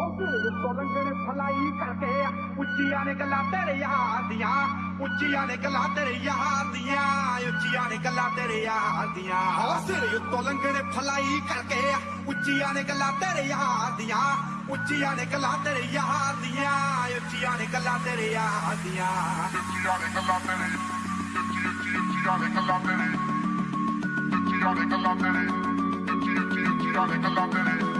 ਤੋਂ ਲੰਗੜੇ ਫਲਾਈ ਕਰਕੇ ਉੱਚੀਆਂ ਨੇ ਗੱਲਾਂ ਤੇਰੇ ਯਾਰ ਦੀਆਂ ਉੱਚੀਆਂ ਨੇ ਗੱਲਾਂ ਤੇਰੇ ਯਾਰ ਦੀਆਂ ਉੱਚੀਆਂ ਨੇ ਗੱਲਾਂ ਤੇਰੇ ਯਾਰ ਦੀਆਂ ਹੋ ਸਿਰ ਉੱਤੋਂ ਲੰਗੜੇ ਫਲਾਈ ਕਰਕੇ ਉੱਚੀਆਂ ਨੇ ਗੱਲਾਂ ਤੇਰੇ ਯਾਰ ਦੀਆਂ ਉੱਚੀਆਂ ਨੇ ਗੱਲਾਂ ਤੇਰੇ ਯਾਰ ਦੀਆਂ ਉੱਚੀਆਂ ਨੇ ਗੱਲਾਂ ਤੇਰੇ ਯਾਰ ਦੀਆਂ ਉੱਚੀਆਂ ਨੇ ਗੱਲਾਂ ਤੇਰੇ ਉੱਚੀ ਉੱਚੀ ਉੱਚੀਆਂ ਨੇ ਗੱਲਾਂ ਤੇਰੇ ਉੱਚੀਆਂ ਨੇ ਗੱਲਾਂ ਤੇਰੇ ਉੱਚੀ ਉੱਚੀ ਉੱਚੀਆਂ ਨੇ ਗੱਲਾਂ ਤੇਰੇ